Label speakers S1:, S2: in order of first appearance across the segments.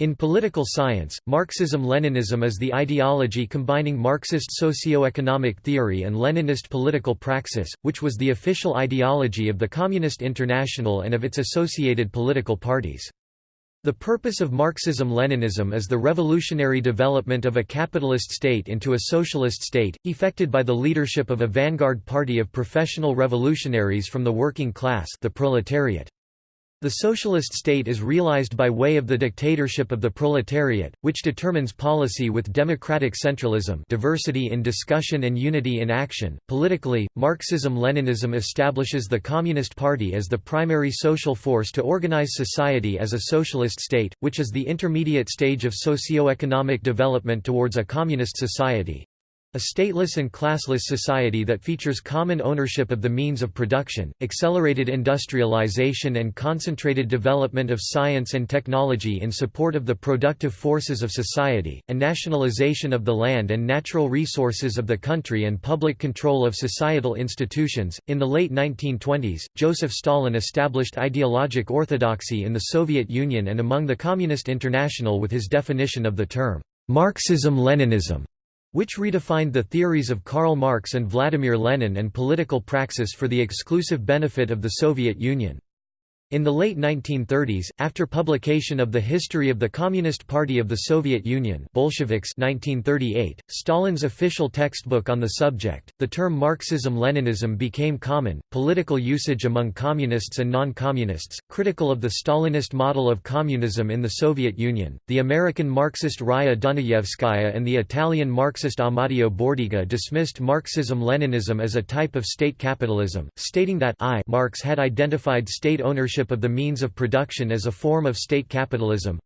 S1: In political science, Marxism-Leninism is the ideology combining Marxist socio-economic theory and Leninist political praxis, which was the official ideology of the Communist International and of its associated political parties. The purpose of Marxism-Leninism is the revolutionary development of a capitalist state into a socialist state, effected by the leadership of a vanguard party of professional revolutionaries from the working class the proletariat. The socialist state is realized by way of the dictatorship of the proletariat, which determines policy with democratic centralism diversity in discussion and unity in action. Politically, Marxism-Leninism establishes the Communist Party as the primary social force to organize society as a socialist state, which is the intermediate stage of socio-economic development towards a communist society. A stateless and classless society that features common ownership of the means of production, accelerated industrialization and concentrated development of science and technology in support of the productive forces of society, and nationalization of the land and natural resources of the country and public control of societal institutions. In the late 1920s, Joseph Stalin established ideologic orthodoxy in the Soviet Union and among the Communist International with his definition of the term Marxism-Leninism which redefined the theories of Karl Marx and Vladimir Lenin and political praxis for the exclusive benefit of the Soviet Union. In the late 1930s, after publication of The History of the Communist Party of the Soviet Union Bolsheviks 1938, Stalin's official textbook on the subject, the term Marxism-Leninism became common, political usage among communists and non-communists, critical of the Stalinist model of communism in the Soviet Union. The American Marxist Raya Dunayevskaya and the Italian Marxist Amadeo Bordiga dismissed Marxism-Leninism as a type of state capitalism, stating that I Marx had identified state ownership ownership of the means of production as a form of state capitalism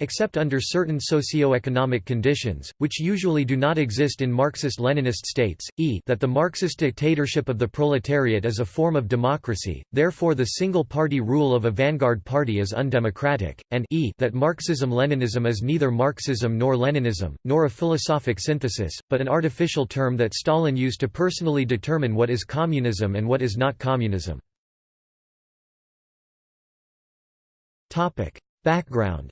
S1: except under certain socio-economic conditions, which usually do not exist in Marxist-Leninist states, e that the Marxist dictatorship of the proletariat is a form of democracy, therefore the single-party rule of a vanguard party is undemocratic, and e that Marxism-Leninism is neither Marxism nor Leninism, nor a philosophic synthesis, but an artificial term that Stalin used to personally determine what is communism and what is not communism. Background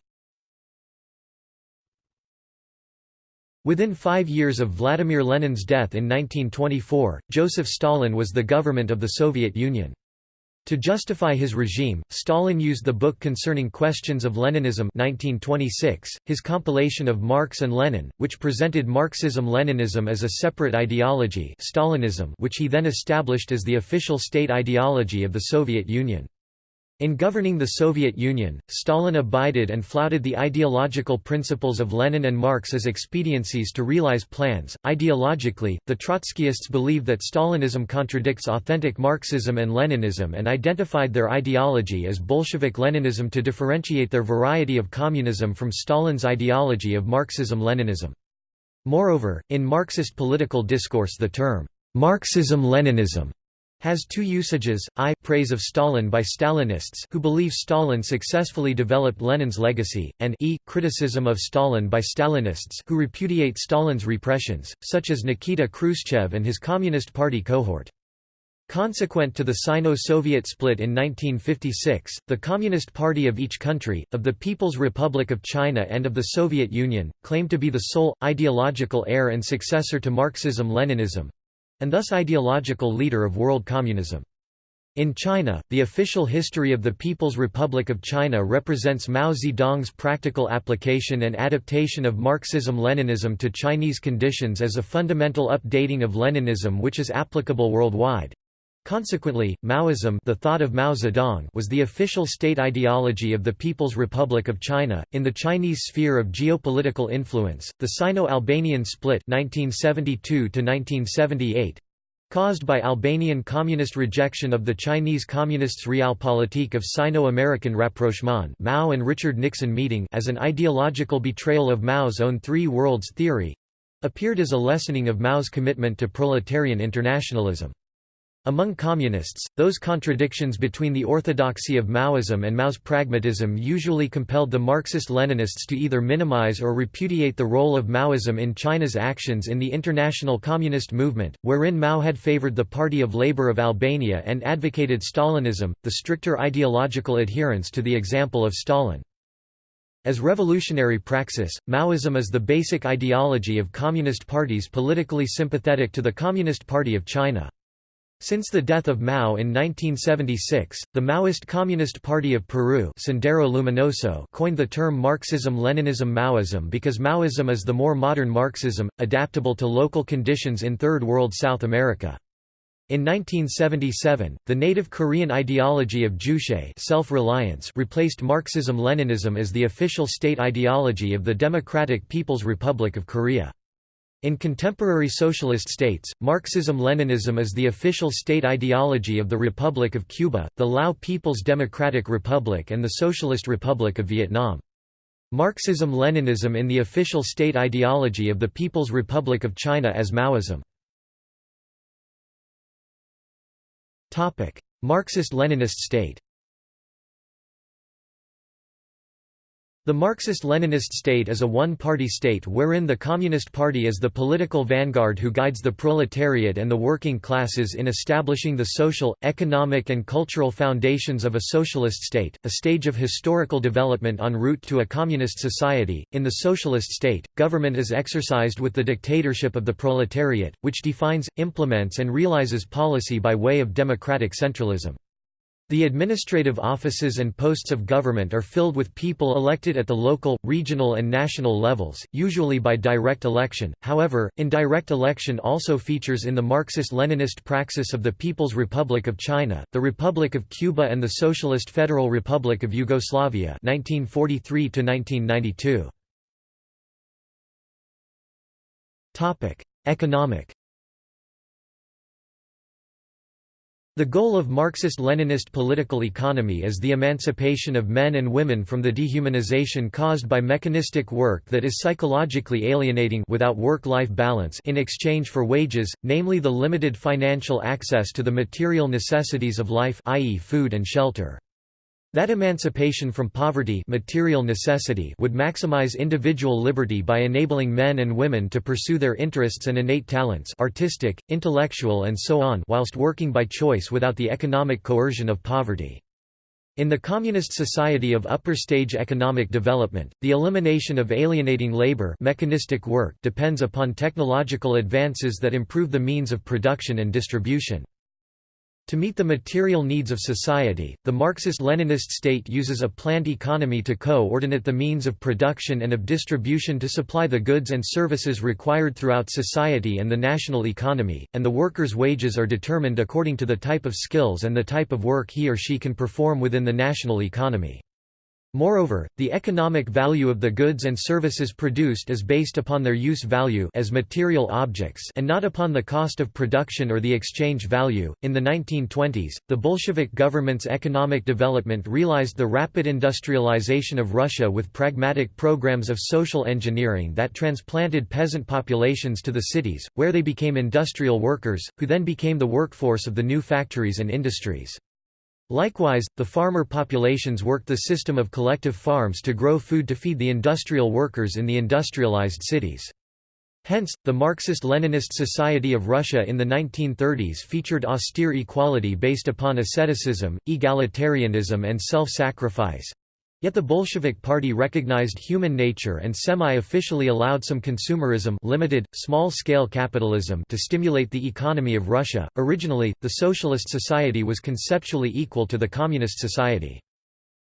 S1: Within five years of Vladimir Lenin's death in 1924, Joseph Stalin was the government of the Soviet Union. To justify his regime, Stalin used the book concerning questions of Leninism 1926, his compilation of Marx and Lenin, which presented Marxism-Leninism as a separate ideology Stalinism which he then established as the official state ideology of the Soviet Union. In governing the Soviet Union, Stalin abided and flouted the ideological principles of Lenin and Marx as expediencies to realize plans. Ideologically, the Trotskyists believed that Stalinism contradicts authentic Marxism and Leninism and identified their ideology as Bolshevik Leninism to differentiate their variety of communism from Stalin's ideology of Marxism-Leninism. Moreover, in Marxist political discourse the term, Marxism-Leninism has two usages, i praise of Stalin by Stalinists who believe Stalin successfully developed Lenin's legacy, and e criticism of Stalin by Stalinists who repudiate Stalin's repressions, such as Nikita Khrushchev and his Communist Party cohort. Consequent to the Sino-Soviet split in 1956, the Communist Party of each country, of the People's Republic of China and of the Soviet Union, claimed to be the sole, ideological heir and successor to Marxism-Leninism, and thus ideological leader of world communism. In China, the official history of the People's Republic of China represents Mao Zedong's practical application and adaptation of Marxism-Leninism to Chinese conditions as a fundamental updating of Leninism which is applicable worldwide. Consequently, Maoism the thought of Mao Zedong was the official state ideology of the People's Republic of China. In the Chinese sphere of geopolitical influence, the Sino-Albanian split 1972 caused by Albanian communist rejection of the Chinese Communists' realpolitik of Sino-American rapprochement Mao and Richard Nixon meeting as an ideological betrayal of Mao's own Three Worlds theory appeared as a lessening of Mao's commitment to proletarian internationalism. Among communists, those contradictions between the orthodoxy of Maoism and Mao's pragmatism usually compelled the Marxist-Leninists to either minimize or repudiate the role of Maoism in China's actions in the international communist movement, wherein Mao had favored the Party of Labour of Albania and advocated Stalinism, the stricter ideological adherence to the example of Stalin. As revolutionary praxis, Maoism is the basic ideology of communist parties politically sympathetic to the Communist Party of China. Since the death of Mao in 1976, the Maoist Communist Party of Peru Sendero Luminoso coined the term Marxism-Leninism-Maoism because Maoism is the more modern Marxism, adaptable to local conditions in Third World South America. In 1977, the native Korean ideology of Juche self-reliance replaced Marxism-Leninism as the official state ideology of the Democratic People's Republic of Korea. In contemporary socialist states, Marxism-Leninism is the official state ideology of the Republic of Cuba, the Lao People's Democratic Republic and the Socialist Republic of Vietnam. Marxism-Leninism in the official state ideology of the People's Republic of China as Maoism. Marxist-Leninist state The Marxist-Leninist state is a one-party state wherein the Communist Party is the political vanguard who guides the proletariat and the working classes in establishing the social, economic and cultural foundations of a socialist state, a stage of historical development en route to a communist society. In the socialist state, government is exercised with the dictatorship of the proletariat, which defines, implements and realizes policy by way of democratic centralism. The administrative offices and posts of government are filled with people elected at the local, regional and national levels, usually by direct election, however, indirect election also features in the Marxist-Leninist praxis of the People's Republic of China, the Republic of Cuba and the Socialist Federal Republic of Yugoslavia 1943 -1992. Topic: Economic The goal of Marxist-Leninist political economy is the emancipation of men and women from the dehumanization caused by mechanistic work that is psychologically alienating without work-life balance in exchange for wages, namely the limited financial access to the material necessities of life i.e. food and shelter. That emancipation from poverty material necessity would maximize individual liberty by enabling men and women to pursue their interests and innate talents artistic, intellectual and so on whilst working by choice without the economic coercion of poverty. In the communist society of upper stage economic development, the elimination of alienating labor mechanistic work depends upon technological advances that improve the means of production and distribution. To meet the material needs of society, the Marxist-Leninist state uses a planned economy to coordinate the means of production and of distribution to supply the goods and services required throughout society and the national economy, and the worker's wages are determined according to the type of skills and the type of work he or she can perform within the national economy. Moreover, the economic value of the goods and services produced is based upon their use value as material objects and not upon the cost of production or the exchange value. In the 1920s, the Bolshevik government's economic development realized the rapid industrialization of Russia with pragmatic programs of social engineering that transplanted peasant populations to the cities, where they became industrial workers, who then became the workforce of the new factories and industries. Likewise, the farmer populations worked the system of collective farms to grow food to feed the industrial workers in the industrialized cities. Hence, the Marxist-Leninist Society of Russia in the 1930s featured austere equality based upon asceticism, egalitarianism and self-sacrifice, Yet the Bolshevik Party recognized human nature and semi-officially allowed some consumerism limited, small-scale capitalism to stimulate the economy of Russia. Originally, the socialist society was conceptually equal to the communist society.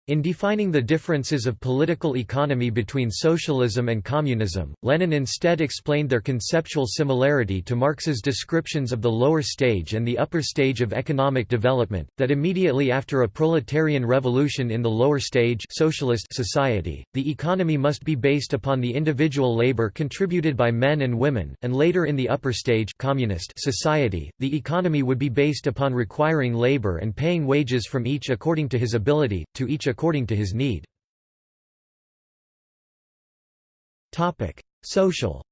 S1: In defining the differences of political economy between socialism and communism, Lenin instead explained their conceptual similarity to Marx's descriptions of the lower stage and the upper stage of economic development, that immediately after a proletarian revolution in the lower stage socialist society, the economy must be based upon the individual labor contributed by men and women, and later in the upper stage communist society, the economy would be based upon requiring labor and paying wages from each according to his ability, to each according to his need. Social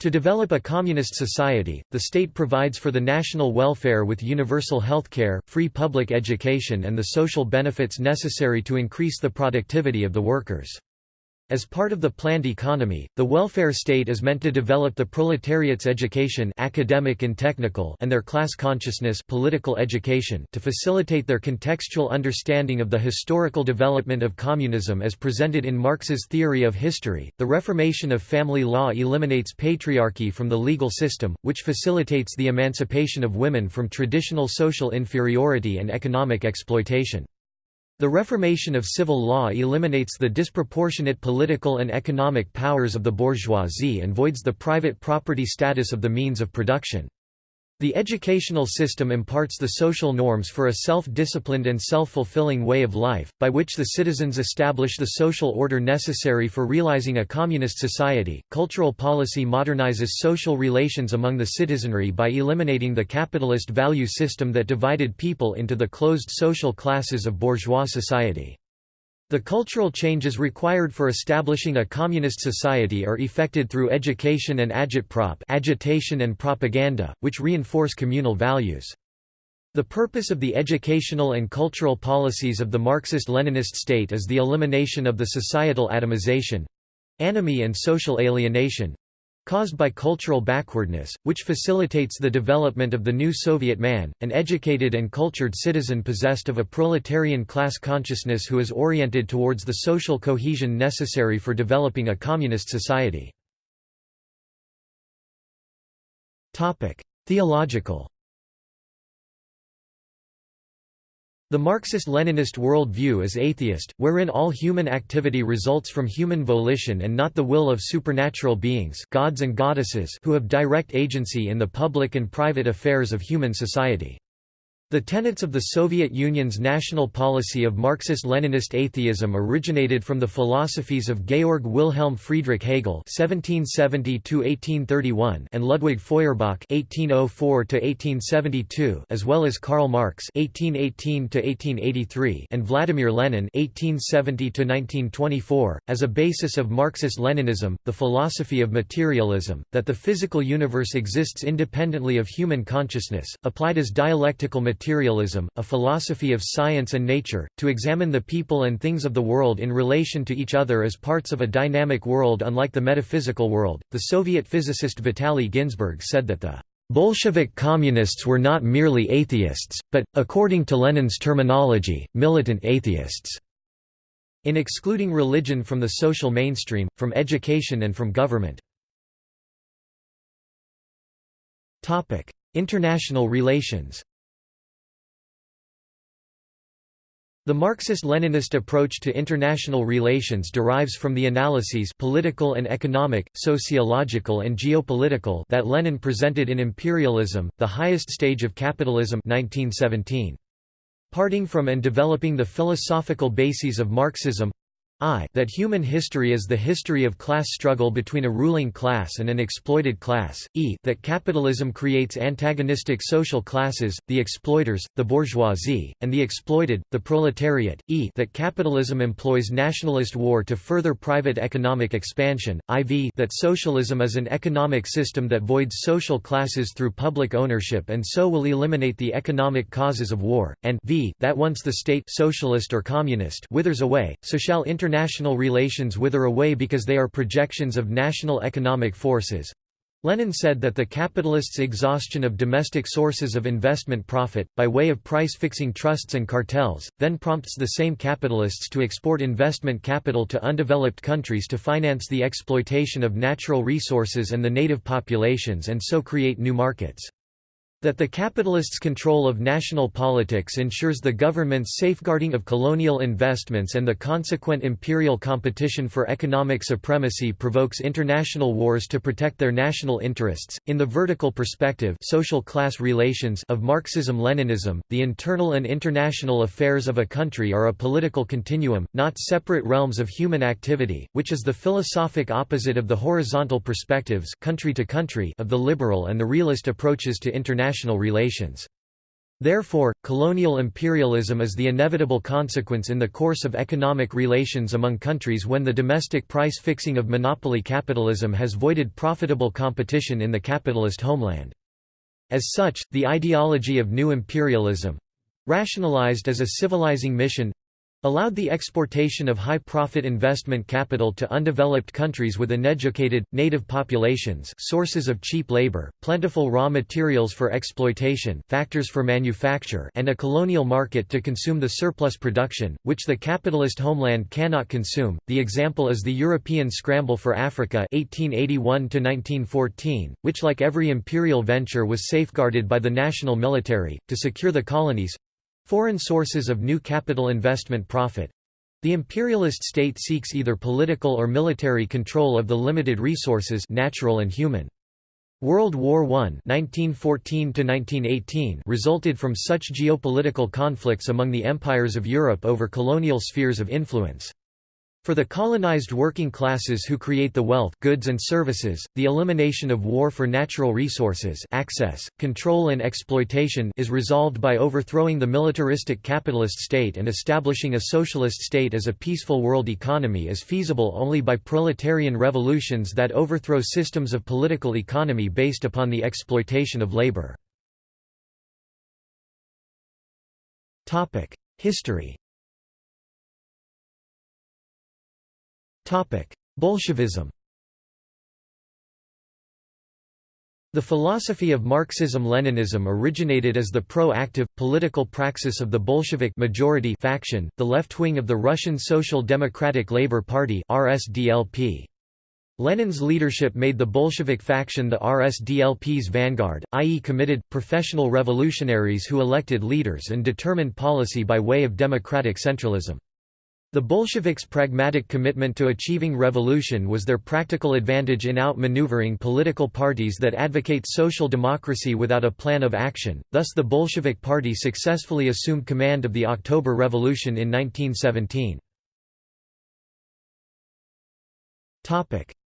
S1: To develop a communist society, the state provides for the national welfare with universal healthcare, free public education and the social benefits necessary to increase the productivity of the workers. As part of the planned economy, the welfare state is meant to develop the proletariat's education academic and, technical and their class consciousness political education to facilitate their contextual understanding of the historical development of communism as presented in Marx's theory of history. The reformation of family law eliminates patriarchy from the legal system, which facilitates the emancipation of women from traditional social inferiority and economic exploitation. The reformation of civil law eliminates the disproportionate political and economic powers of the bourgeoisie and voids the private property status of the means of production. The educational system imparts the social norms for a self-disciplined and self-fulfilling way of life, by which the citizens establish the social order necessary for realizing a communist society. Cultural policy modernizes social relations among the citizenry by eliminating the capitalist value system that divided people into the closed social classes of bourgeois society. The cultural changes required for establishing a communist society are effected through education and agitprop agitation and propaganda, which reinforce communal values. The purpose of the educational and cultural policies of the Marxist-Leninist state is the elimination of the societal atomization—anomie and social alienation, caused by cultural backwardness, which facilitates the development of the new Soviet man, an educated and cultured citizen possessed of a proletarian class consciousness who is oriented towards the social cohesion necessary for developing a communist society. Theological The Marxist-Leninist world view is atheist, wherein all human activity results from human volition and not the will of supernatural beings gods and goddesses who have direct agency in the public and private affairs of human society. The tenets of the Soviet Union's national policy of Marxist-Leninist atheism originated from the philosophies of Georg Wilhelm Friedrich Hegel (1770–1831) and Ludwig Feuerbach (1804–1872), as well as Karl Marx (1818–1883) and Vladimir Lenin (1870–1924). As a basis of Marxist-Leninism, the philosophy of materialism, that the physical universe exists independently of human consciousness, applied as dialectical materialism, a philosophy of science and nature, to examine the people and things of the world in relation to each other as parts of a dynamic world unlike the metaphysical world. The Soviet physicist Vitaly Ginzburg said that the Bolshevik communists were not merely atheists, but, according to Lenin's terminology, militant atheists. In excluding religion from the social mainstream, from education and from government. International relations The Marxist-Leninist approach to international relations derives from the analyses political and economic, sociological and geopolitical that Lenin presented in Imperialism, the Highest Stage of Capitalism 1917. Parting from and developing the philosophical bases of Marxism, I that human history is the history of class struggle between a ruling class and an exploited class, e that capitalism creates antagonistic social classes, the exploiters, the bourgeoisie, and the exploited, the proletariat, e that capitalism employs nationalist war to further private economic expansion, iv that socialism is an economic system that voids social classes through public ownership and so will eliminate the economic causes of war, and v that once the state socialist or communist withers away, so shall inter international relations wither away because they are projections of national economic forces. Lenin said that the capitalists' exhaustion of domestic sources of investment profit, by way of price-fixing trusts and cartels, then prompts the same capitalists to export investment capital to undeveloped countries to finance the exploitation of natural resources and the native populations and so create new markets. That the capitalists' control of national politics ensures the government's safeguarding of colonial investments and the consequent imperial competition for economic supremacy provokes international wars to protect their national interests. In the vertical perspective, social class relations of Marxism-Leninism, the internal and international affairs of a country are a political continuum, not separate realms of human activity, which is the philosophic opposite of the horizontal perspectives country to country of the liberal and the realist approaches to international international relations. Therefore, colonial imperialism is the inevitable consequence in the course of economic relations among countries when the domestic price fixing of monopoly capitalism has voided profitable competition in the capitalist homeland. As such, the ideology of new imperialism rationalized as a civilizing mission allowed the exportation of high-profit investment capital to undeveloped countries with uneducated, native populations sources of cheap labor, plentiful raw materials for exploitation factors for manufacture and a colonial market to consume the surplus production, which the capitalist homeland cannot consume. The example is the European Scramble for Africa 1881 which like every imperial venture was safeguarded by the national military, to secure the colonies, Foreign sources of new capital investment profit. The imperialist state seeks either political or military control of the limited resources natural and human. World War I 1914 resulted from such geopolitical conflicts among the empires of Europe over colonial spheres of influence. For the colonized working classes who create the wealth goods and services, the elimination of war for natural resources access, control and exploitation is resolved by overthrowing the militaristic capitalist state and establishing a socialist state as a peaceful world economy is feasible only by proletarian revolutions that overthrow systems of political economy based upon the exploitation of labor. History Bolshevism The philosophy of Marxism-Leninism originated as the pro-active, political praxis of the Bolshevik majority faction, the left wing of the Russian Social Democratic Labour Party RSDLP. Lenin's leadership made the Bolshevik faction the RSDLP's vanguard, i.e. committed, professional revolutionaries who elected leaders and determined policy by way of democratic centralism. The Bolsheviks' pragmatic commitment to achieving revolution was their practical advantage in outmaneuvering political parties that advocate social democracy without a plan of action, thus the Bolshevik Party successfully assumed command of the October Revolution in 1917.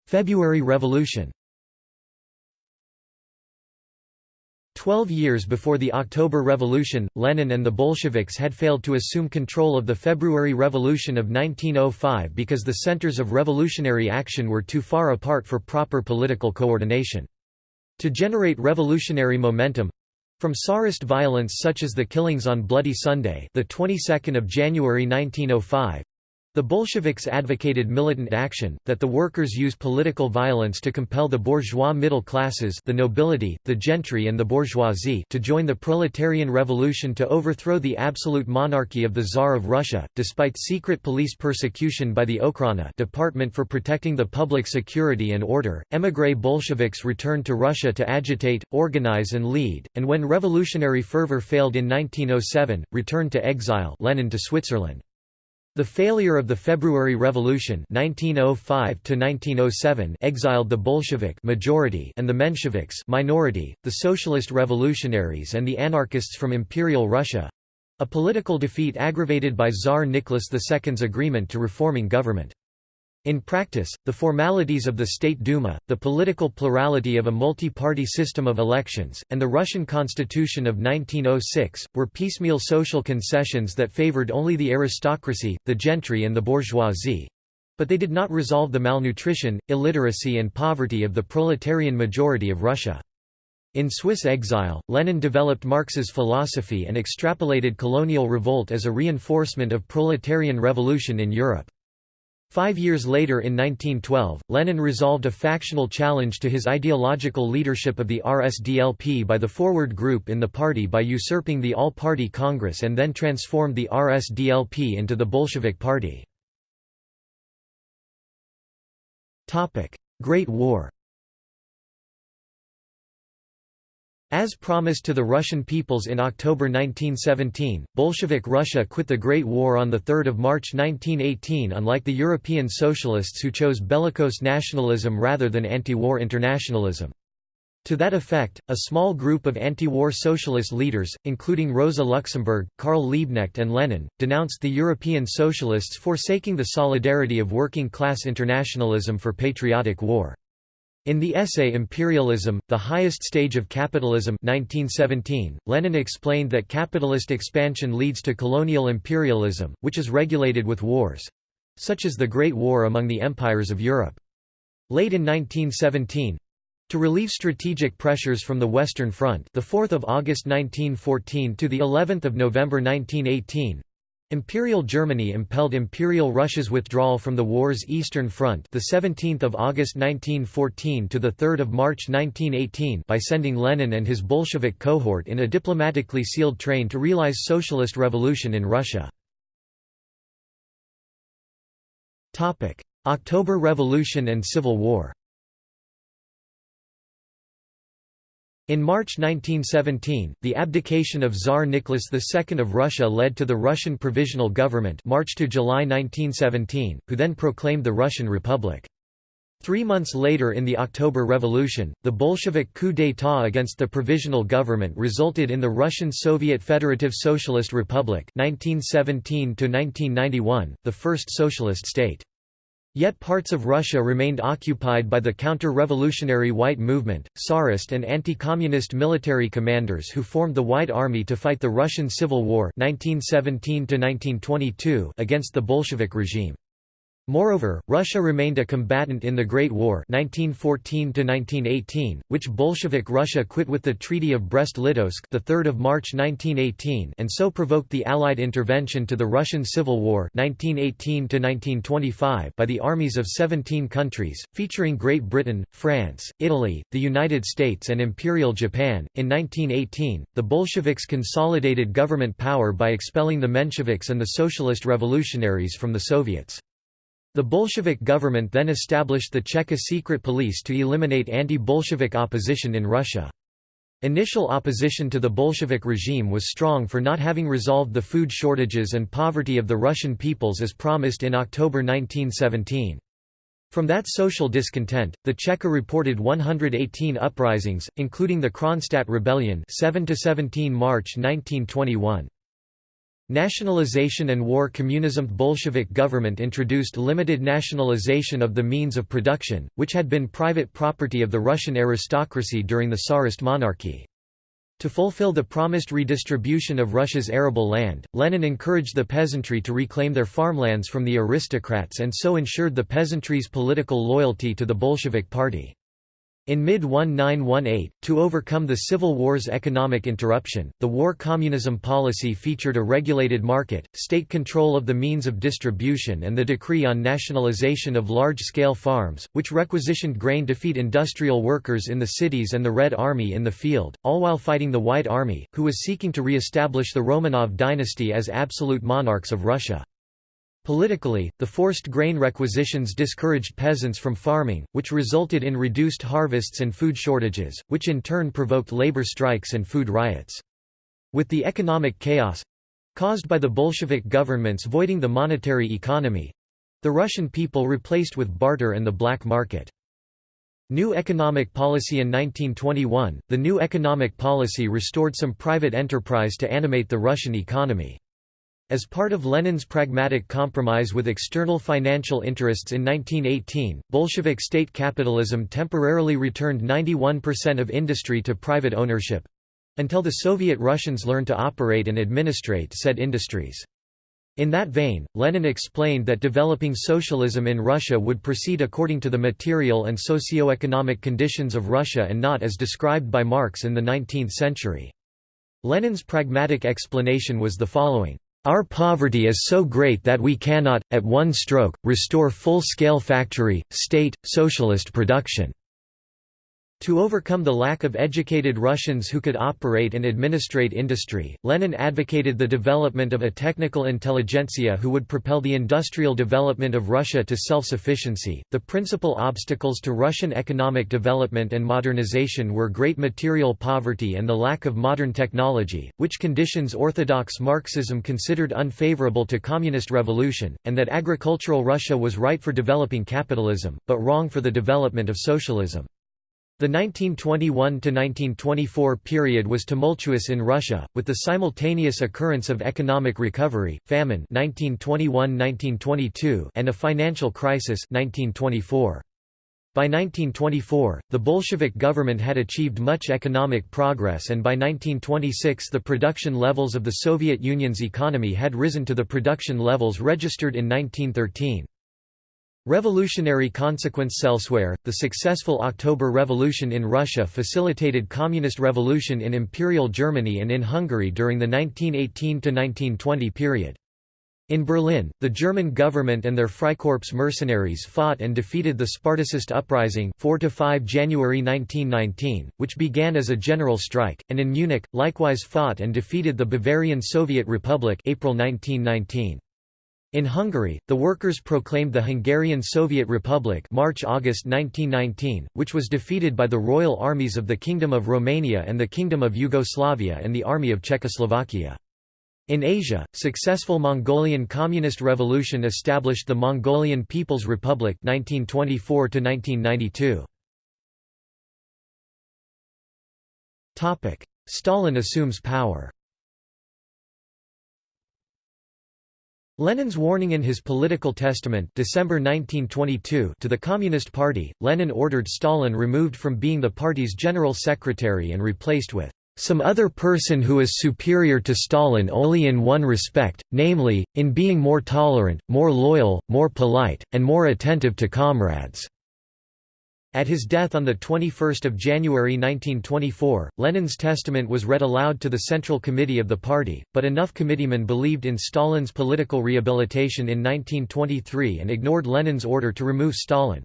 S1: February Revolution Twelve years before the October Revolution, Lenin and the Bolsheviks had failed to assume control of the February Revolution of 1905 because the centers of revolutionary action were too far apart for proper political coordination. To generate revolutionary momentum—from Tsarist violence such as the killings on Bloody Sunday the 22nd of January 1905, the Bolsheviks advocated militant action, that the workers use political violence to compel the bourgeois middle classes the nobility, the gentry and the bourgeoisie to join the proletarian revolution to overthrow the absolute monarchy of the Tsar of Russia, despite secret police persecution by the Okhrana Department for Protecting the Public Security and Order. Emigre Bolsheviks returned to Russia to agitate, organize and lead, and when revolutionary fervor failed in 1907, returned to exile Lenin to Switzerland. The failure of the February Revolution 1905 exiled the Bolshevik majority and the Mensheviks minority, the socialist revolutionaries and the anarchists from Imperial Russia—a political defeat aggravated by Tsar Nicholas II's agreement to reforming government. In practice, the formalities of the State Duma, the political plurality of a multi-party system of elections, and the Russian constitution of 1906, were piecemeal social concessions that favored only the aristocracy, the gentry and the bourgeoisie. But they did not resolve the malnutrition, illiteracy and poverty of the proletarian majority of Russia. In Swiss exile, Lenin developed Marx's philosophy and extrapolated colonial revolt as a reinforcement of proletarian revolution in Europe. Five years later in 1912, Lenin resolved a factional challenge to his ideological leadership of the RSDLP by the Forward Group in the party by usurping the All-Party Congress and then transformed the RSDLP into the Bolshevik Party. Great War As promised to the Russian peoples in October 1917, Bolshevik Russia quit the Great War on 3 March 1918 unlike the European socialists who chose bellicose nationalism rather than anti-war internationalism. To that effect, a small group of anti-war socialist leaders, including Rosa Luxemburg, Karl Liebknecht and Lenin, denounced the European socialists forsaking the solidarity of working-class internationalism for patriotic war. In the essay Imperialism, the Highest Stage of Capitalism 1917, Lenin explained that capitalist expansion leads to colonial imperialism, which is regulated with wars—such as the Great War among the empires of Europe. Late in 1917, to relieve strategic pressures from the Western Front, the 4th of August 1914 to the 11th of November 1918, Imperial Germany impelled Imperial Russia's withdrawal from the war's Eastern Front, the 17th of August 1914 to the 3rd of March 1918, by sending Lenin and his Bolshevik cohort in a diplomatically sealed train to realize socialist revolution in Russia. Topic: October Revolution and Civil War. In March 1917, the abdication of Tsar Nicholas II of Russia led to the Russian Provisional Government March to July 1917, who then proclaimed the Russian Republic. Three months later in the October Revolution, the Bolshevik coup d'état against the Provisional Government resulted in the Russian Soviet Federative Socialist Republic 1917 the first socialist state. Yet parts of Russia remained occupied by the counter-revolutionary White Movement, Tsarist and anti-communist military commanders who formed the White Army to fight the Russian Civil War 1917 against the Bolshevik regime. Moreover, Russia remained a combatant in the Great War 1914 which Bolshevik Russia quit with the Treaty of Brest-Litovsk 3 March 1918 and so provoked the Allied intervention to the Russian Civil War 1918 by the armies of 17 countries, featuring Great Britain, France, Italy, the United States and Imperial Japan. In 1918, the Bolsheviks consolidated government power by expelling the Mensheviks and the Socialist Revolutionaries from the Soviets. The Bolshevik government then established the Cheka secret police to eliminate anti-Bolshevik opposition in Russia. Initial opposition to the Bolshevik regime was strong for not having resolved the food shortages and poverty of the Russian peoples as promised in October 1917. From that social discontent, the Cheka reported 118 uprisings, including the Kronstadt Rebellion 7 17 March 1921. Nationalization and war communism Bolshevik government introduced limited nationalization of the means of production, which had been private property of the Russian aristocracy during the Tsarist monarchy. To fulfill the promised redistribution of Russia's arable land, Lenin encouraged the peasantry to reclaim their farmlands from the aristocrats and so ensured the peasantry's political loyalty to the Bolshevik party. In mid-1918, to overcome the Civil War's economic interruption, the war communism policy featured a regulated market, state control of the means of distribution and the decree on nationalization of large-scale farms, which requisitioned grain to feed industrial workers in the cities and the Red Army in the field, all while fighting the White Army, who was seeking to re-establish the Romanov dynasty as absolute monarchs of Russia. Politically, the forced grain requisitions discouraged peasants from farming, which resulted in reduced harvests and food shortages, which in turn provoked labor strikes and food riots. With the economic chaos—caused by the Bolshevik governments voiding the monetary economy—the Russian people replaced with barter and the black market. New economic policy In 1921, the new economic policy restored some private enterprise to animate the Russian economy. As part of Lenin's pragmatic compromise with external financial interests in 1918, Bolshevik state capitalism temporarily returned 91% of industry to private ownership—until the Soviet Russians learned to operate and administrate said industries. In that vein, Lenin explained that developing socialism in Russia would proceed according to the material and socio-economic conditions of Russia and not as described by Marx in the 19th century. Lenin's pragmatic explanation was the following. Our poverty is so great that we cannot, at one stroke, restore full-scale factory, state, socialist production. To overcome the lack of educated Russians who could operate and administrate industry, Lenin advocated the development of a technical intelligentsia who would propel the industrial development of Russia to self-sufficiency. The principal obstacles to Russian economic development and modernization were great material poverty and the lack of modern technology, which conditions orthodox Marxism considered unfavorable to communist revolution, and that agricultural Russia was right for developing capitalism, but wrong for the development of socialism. The 1921–1924 period was tumultuous in Russia, with the simultaneous occurrence of economic recovery, famine 1921–1922 and a financial crisis 1924. By 1924, the Bolshevik government had achieved much economic progress and by 1926 the production levels of the Soviet Union's economy had risen to the production levels registered in 1913. Revolutionary consequence elsewhere, the successful October Revolution in Russia facilitated communist revolution in Imperial Germany and in Hungary during the 1918–1920 period. In Berlin, the German government and their Freikorps mercenaries fought and defeated the Spartacist uprising 4 to 5 January 1919, which began as a general strike, and in Munich, likewise fought and defeated the Bavarian Soviet Republic April 1919. In Hungary, the workers proclaimed the Hungarian Soviet Republic March-August 1919, which was defeated by the royal armies of the Kingdom of Romania and the Kingdom of Yugoslavia and the Army of Czechoslovakia. In Asia, successful Mongolian Communist Revolution established the Mongolian People's Republic 1924 1992. Topic: Stalin assumes power. Lenin's warning in his political testament December 1922 to the Communist Party, Lenin ordered Stalin removed from being the party's general secretary and replaced with some other person who is superior to Stalin only in one respect, namely, in being more tolerant, more loyal, more polite, and more attentive to comrades." At his death on 21 January 1924, Lenin's testament was read aloud to the Central Committee of the party, but enough committeemen believed in Stalin's political rehabilitation in 1923 and ignored Lenin's order to remove Stalin.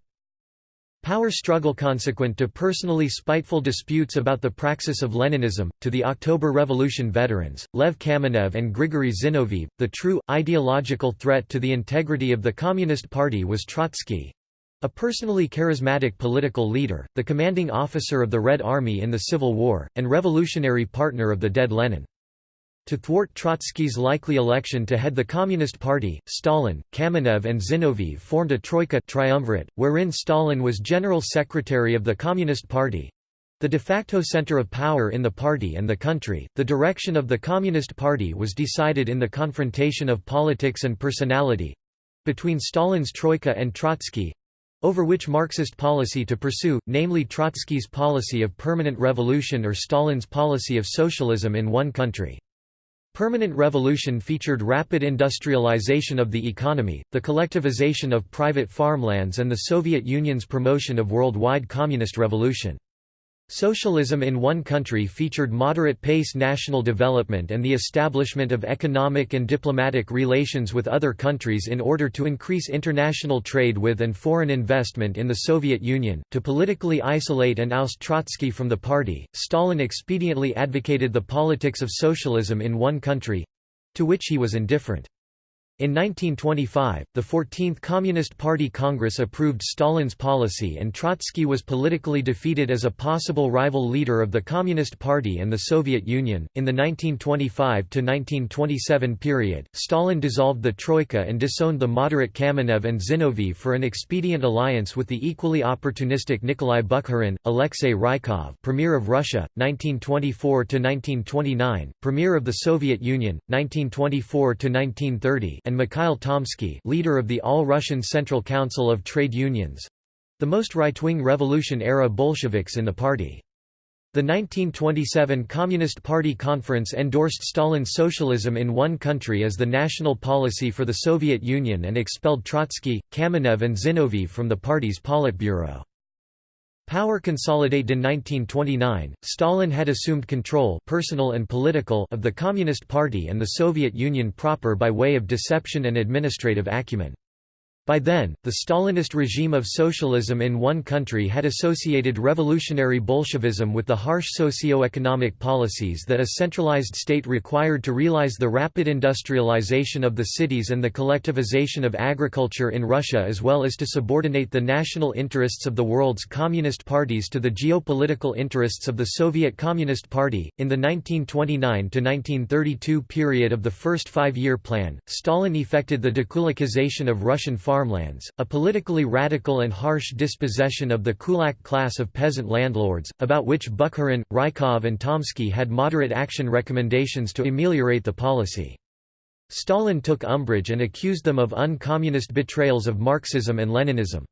S1: Power struggle consequent to personally spiteful disputes about the praxis of Leninism, to the October Revolution veterans, Lev Kamenev and Grigory Zinoviev, the true, ideological threat to the integrity of the Communist Party was Trotsky. A personally charismatic political leader, the commanding officer of the Red Army in the Civil War, and revolutionary partner of the dead Lenin. To thwart Trotsky's likely election to head the Communist Party, Stalin, Kamenev and Zinoviev formed a troika triumvirate, wherein Stalin was general secretary of the Communist Party, the de facto center of power in the party and the country, the direction of the Communist Party was decided in the confrontation of politics and personality—between Stalin's Troika and Trotsky—over which Marxist policy to pursue, namely Trotsky's policy of permanent revolution or Stalin's policy of socialism in one country. Permanent revolution featured rapid industrialization of the economy, the collectivization of private farmlands and the Soviet Union's promotion of worldwide communist revolution. Socialism in one country featured moderate-pace national development and the establishment of economic and diplomatic relations with other countries in order to increase international trade with and foreign investment in the Soviet Union. To politically isolate and oust Trotsky from the party, Stalin expediently advocated the politics of socialism in one country—to which he was indifferent. In 1925, the 14th Communist Party Congress approved Stalin's policy and Trotsky was politically defeated as a possible rival leader of the Communist Party and the Soviet Union. In the 1925 to 1927 period, Stalin dissolved the Troika and disowned the moderate Kamenev and Zinoviev for an expedient alliance with the equally opportunistic Nikolai Bukharin, Alexei Rykov, Premier of Russia, 1924 to 1929, Premier of the Soviet Union, 1924 to 1930 and Mikhail Tomsky leader of the All-Russian Central Council of Trade Unions—the most right-wing revolution-era Bolsheviks in the party. The 1927 Communist Party Conference endorsed Stalin's socialism in one country as the national policy for the Soviet Union and expelled Trotsky, Kamenev and Zinoviev from the party's Politburo. Power consolidated in 1929, Stalin had assumed control personal and political of the Communist Party and the Soviet Union proper by way of deception and administrative acumen. By then, the Stalinist regime of socialism in one country had associated revolutionary Bolshevism with the harsh socio-economic policies that a centralized state required to realize the rapid industrialization of the cities and the collectivization of agriculture in Russia as well as to subordinate the national interests of the world's communist parties to the geopolitical interests of the Soviet Communist Party. In the 1929 to 1932 period of the first five-year plan, Stalin effected the dekulakization of Russian farmers farmlands, a politically radical and harsh dispossession of the kulak class of peasant landlords, about which Bukharin, Rykov and Tomsky had moderate action recommendations to ameliorate the policy. Stalin took umbrage and accused them of uncommunist betrayals of Marxism and Leninism.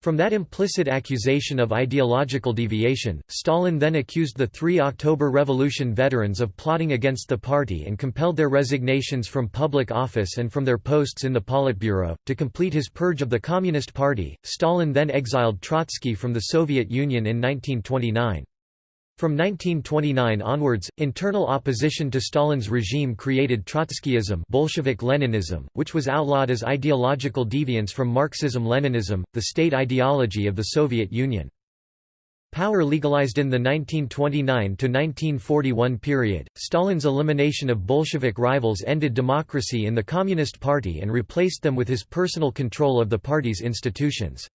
S1: From that implicit accusation of ideological deviation, Stalin then accused the three October Revolution veterans of plotting against the party and compelled their resignations from public office and from their posts in the Politburo. To complete his purge of the Communist Party, Stalin then exiled Trotsky from the Soviet Union in 1929. From 1929 onwards, internal opposition to Stalin's regime created Trotskyism Bolshevik Leninism, which was outlawed as ideological deviance from Marxism-Leninism, the state ideology of the Soviet Union. Power legalized in the 1929–1941 period, Stalin's elimination of Bolshevik rivals ended democracy in the Communist Party and replaced them with his personal control of the party's institutions.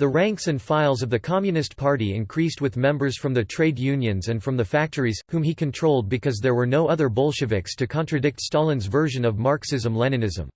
S1: The ranks and files of the Communist Party increased with members from the trade unions and from the factories, whom he controlled because there were no other Bolsheviks to contradict Stalin's version of Marxism-Leninism.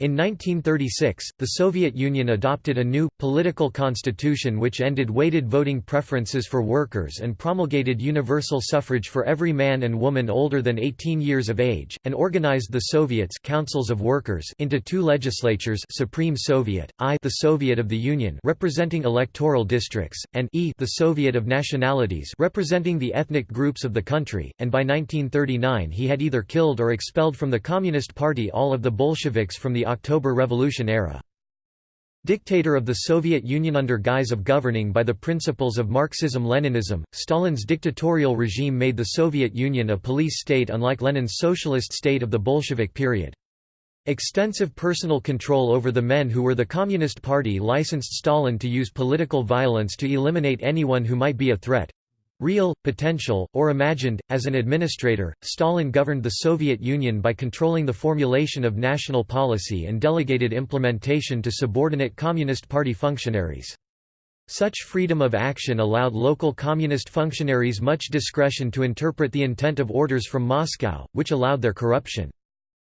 S1: In 1936, the Soviet Union adopted a new, political constitution which ended weighted voting preferences for workers and promulgated universal suffrage for every man and woman older than 18 years of age, and organized the Soviets councils of workers into two legislatures Supreme Soviet, I the Soviet of the Union representing electoral districts, and E the Soviet of Nationalities representing the ethnic groups of the country, and by 1939 he had either killed or expelled from the Communist Party all of the Bolsheviks from the October Revolution era. Dictator of the Soviet Union under guise of governing by the principles of Marxism-Leninism, Stalin's dictatorial regime made the Soviet Union a police state unlike Lenin's socialist state of the Bolshevik period. Extensive personal control over the men who were the Communist Party licensed Stalin to use political violence to eliminate anyone who might be a threat, Real, potential, or imagined, as an administrator, Stalin governed the Soviet Union by controlling the formulation of national policy and delegated implementation to subordinate Communist Party functionaries. Such freedom of action allowed local communist functionaries much discretion to interpret the intent of orders from Moscow, which allowed their corruption.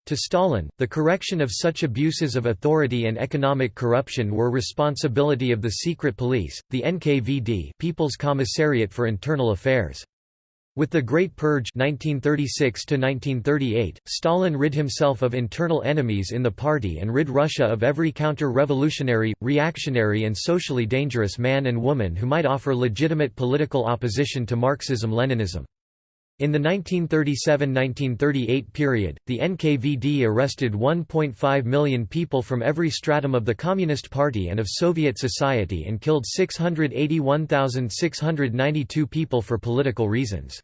S1: To Stalin, the correction of such abuses of authority and economic corruption were responsibility of the secret police, the NKVD People's Commissariat for Internal Affairs. With the Great Purge (1936–1938), Stalin rid himself of internal enemies in the party and rid Russia of every counter-revolutionary, reactionary and socially dangerous man and woman who might offer legitimate political opposition to Marxism-Leninism. In the 1937–1938 period, the NKVD arrested 1.5 million people from every stratum of the Communist Party and of Soviet society and killed 681,692 people for political reasons.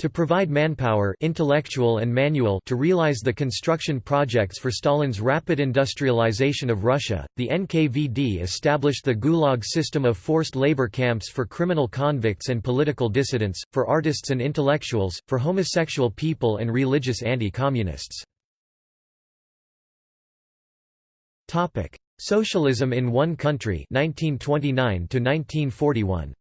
S1: To provide manpower intellectual and manual to realize the construction projects for Stalin's rapid industrialization of Russia, the NKVD established the Gulag system of forced labor camps for criminal convicts and political dissidents, for artists and intellectuals, for homosexual people and religious anti-communists. Socialism in one country 1929 1941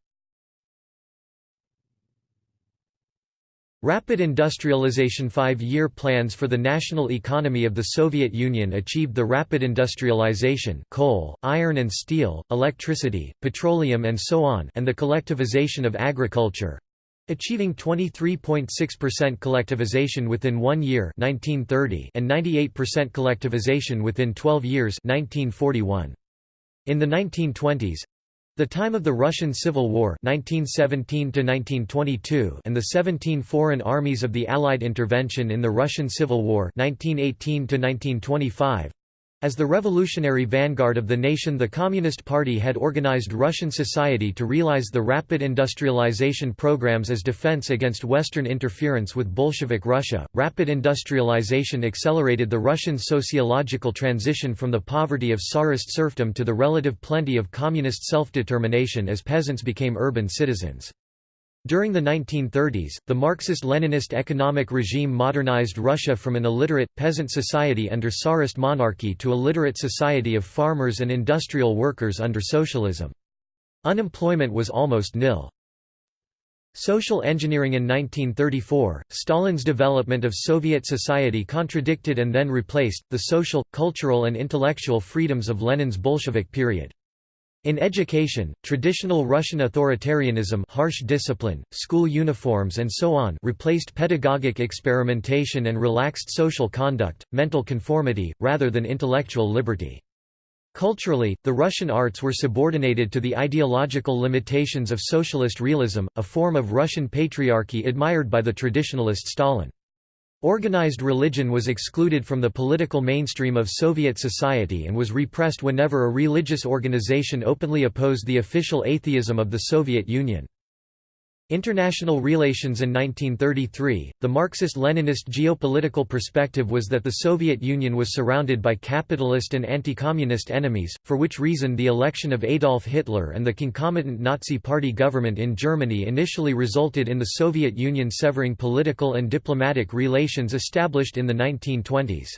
S1: Rapid industrialization Five-year plans for the national economy of the Soviet Union achieved the rapid industrialization coal, iron and steel, electricity, petroleum and so on and the collectivization of agriculture, achieving 23.6% collectivization within one year 1930 and 98% collectivization within 12 years 1941. In the 1920s, the time of the Russian Civil War 1917 and the 17 foreign armies of the Allied intervention in the Russian Civil War 1918 as the revolutionary vanguard of the nation the Communist Party had organized Russian society to realize the rapid industrialization programs as defense against Western interference with Bolshevik Russia. Rapid industrialization accelerated the Russian sociological transition from the poverty of Tsarist serfdom to the relative plenty of communist self-determination as peasants became urban citizens. During the 1930s, the Marxist-Leninist economic regime modernized Russia from an illiterate, peasant society under Tsarist monarchy to a literate society of farmers and industrial workers under socialism. Unemployment was almost nil. Social engineering In 1934, Stalin's development of Soviet society contradicted and then replaced, the social, cultural and intellectual freedoms of Lenin's Bolshevik period. In education, traditional Russian authoritarianism harsh discipline, school uniforms and so on replaced pedagogic experimentation and relaxed social conduct, mental conformity, rather than intellectual liberty. Culturally, the Russian arts were subordinated to the ideological limitations of socialist realism, a form of Russian patriarchy admired by the traditionalist Stalin. Organized religion was excluded from the political mainstream of Soviet society and was repressed whenever a religious organization openly opposed the official atheism of the Soviet Union. International relations In 1933, the Marxist-Leninist geopolitical perspective was that the Soviet Union was surrounded by capitalist and anti-communist enemies, for which reason the election of Adolf Hitler and the concomitant Nazi Party government in Germany initially resulted in the Soviet Union severing political and diplomatic relations established in the 1920s.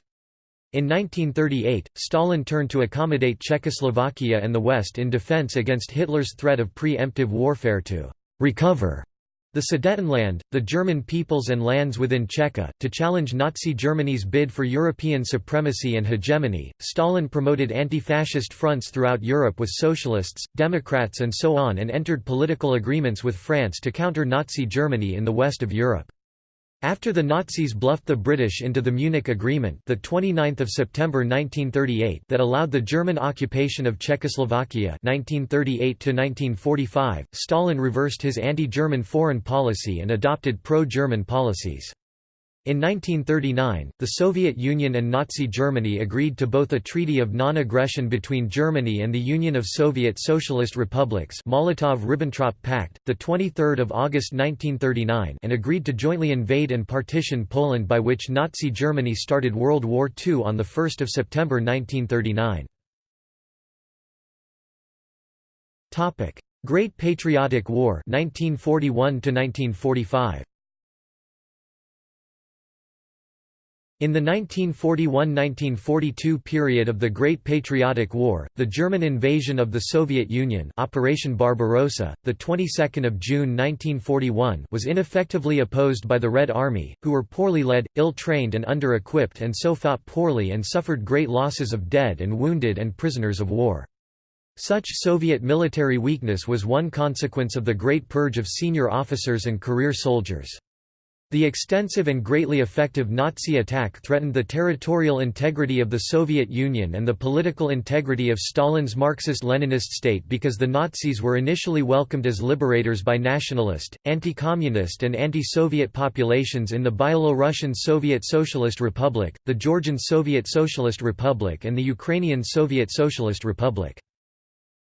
S1: In 1938, Stalin turned to accommodate Czechoslovakia and the West in defense against Hitler's threat of pre-emptive warfare to recover the Sudetenland, the German peoples and lands within Czechia, to challenge Nazi Germany's bid for European supremacy and hegemony. Stalin promoted anti-fascist fronts throughout Europe with socialists, democrats and so on and entered political agreements with France to counter Nazi Germany in the west of Europe. After the Nazis bluffed the British into the Munich Agreement the 29th of September 1938 that allowed the German occupation of Czechoslovakia 1938 1945, Stalin reversed his anti-German foreign policy and adopted pro-German policies. In 1939, the Soviet Union and Nazi Germany agreed to both a treaty of non-aggression between Germany and the Union of Soviet Socialist Republics Molotov–Ribbentrop Pact, 23 August 1939 and agreed to jointly invade and partition Poland by which Nazi Germany started World War II on 1 September 1939. Great Patriotic War 1941 1945 In the 1941–1942 period of the Great Patriotic War, the German invasion of the Soviet Union Operation Barbarossa, the 22nd of June 1941 was ineffectively opposed by the Red Army, who were poorly led, ill-trained and under-equipped and so fought poorly and suffered great losses of dead and wounded and prisoners of war. Such Soviet military weakness was one consequence of the Great Purge of senior officers and career soldiers. The extensive and greatly effective Nazi attack threatened the territorial integrity of the Soviet Union and the political integrity of Stalin's Marxist-Leninist state because the Nazis were initially welcomed as liberators by nationalist, anti-communist and anti-Soviet populations in the Byelorussian Soviet Socialist Republic, the Georgian Soviet Socialist Republic and the Ukrainian Soviet Socialist Republic.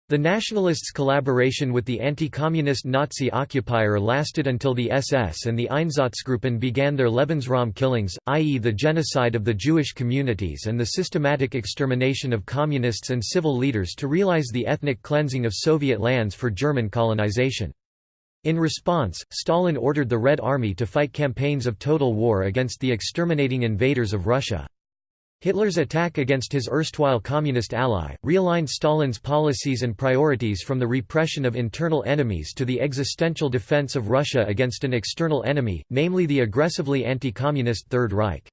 S1: The nationalists' collaboration with the anti-communist Nazi occupier lasted until the SS and the Einsatzgruppen began their Lebensraum killings, i.e. the genocide of the Jewish communities and the systematic extermination of communists and civil leaders to realize the ethnic cleansing of Soviet lands for German colonization. In response, Stalin ordered the Red Army to fight campaigns of total war against the exterminating invaders of Russia. Hitler's attack against his erstwhile communist ally, realigned Stalin's policies and priorities from the repression of internal enemies to the existential defense of Russia against an external enemy, namely the aggressively anti-communist Third Reich.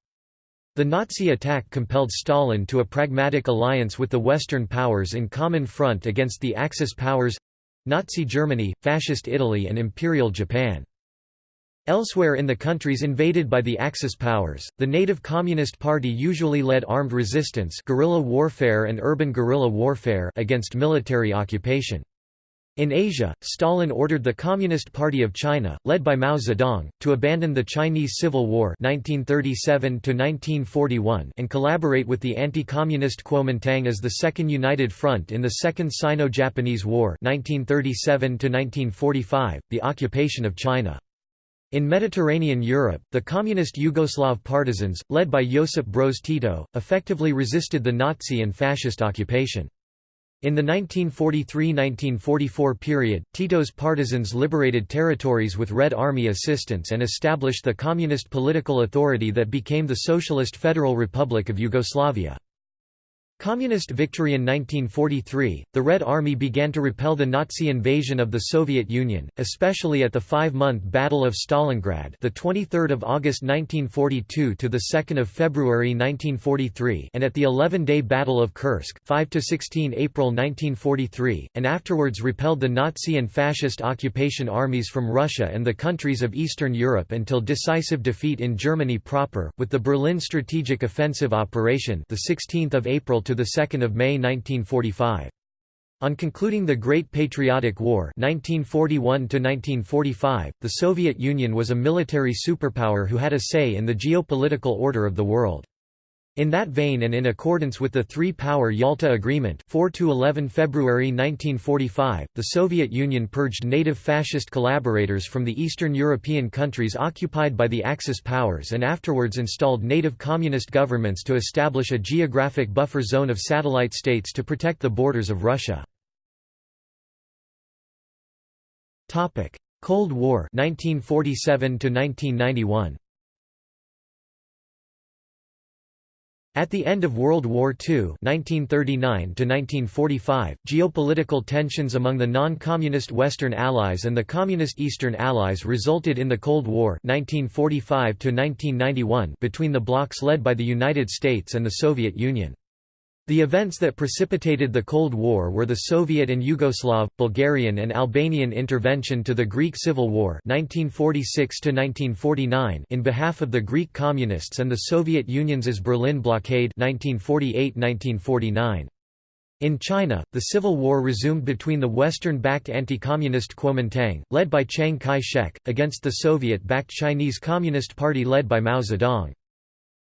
S1: The Nazi attack compelled Stalin to a pragmatic alliance with the Western powers in common front against the Axis powers—Nazi Germany, Fascist Italy and Imperial Japan. Elsewhere in the countries invaded by the Axis powers, the native Communist Party usually led armed resistance guerrilla warfare and urban guerrilla warfare against military occupation. In Asia, Stalin ordered the Communist Party of China, led by Mao Zedong, to abandon the Chinese Civil War 1937 and collaborate with the anti-communist Kuomintang as the Second United Front in the Second Sino-Japanese War 1937 the occupation of China. In Mediterranean Europe, the communist Yugoslav partisans, led by Josip Broz Tito, effectively resisted the Nazi and fascist occupation. In the 1943–1944 period, Tito's partisans liberated territories with Red Army assistance and established the communist political authority that became the Socialist Federal Republic of Yugoslavia. Communist victory in 1943, the Red Army began to repel the Nazi invasion of the Soviet Union, especially at the five-month Battle of Stalingrad, the 23rd of August 1942 to the 2nd of February 1943, and at the 11-day Battle of Kursk, 5 to 16 April 1943, and afterwards repelled the Nazi and fascist occupation armies from Russia and the countries of Eastern Europe until decisive defeat in Germany proper, with the Berlin Strategic Offensive Operation, the 16th of April to to 2 May 1945. On concluding the Great Patriotic War 1941 the Soviet Union was a military superpower who had a say in the geopolitical order of the world. In that vein and in accordance with the Three-Power Yalta Agreement 4–11 February 1945, the Soviet Union purged native fascist collaborators from the Eastern European countries occupied by the Axis powers and afterwards installed native communist governments to establish a geographic buffer zone of satellite states to protect the borders of Russia. Cold War 1947 1991 At the end of World War II (1939–1945), geopolitical tensions among the non-communist Western Allies and the Communist Eastern Allies resulted in the Cold War (1945–1991) between the blocs led by the United States and the Soviet Union. The events that precipitated the Cold War were the Soviet and Yugoslav, Bulgarian and Albanian intervention to the Greek Civil War 1946 in behalf of the Greek Communists and the Soviet Union's Berlin blockade 1948–1949. In China, the civil war resumed between the Western-backed anti-communist Kuomintang, led by Chiang Kai-shek, against the Soviet-backed Chinese Communist Party led by Mao Zedong.